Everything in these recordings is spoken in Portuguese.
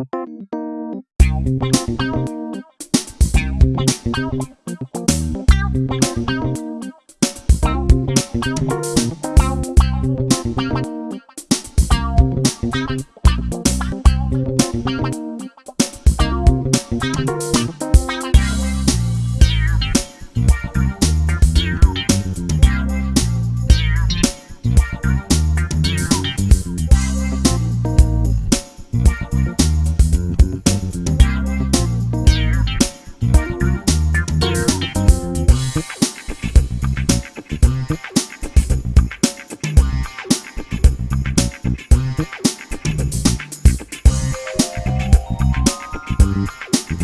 Thank you.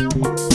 Música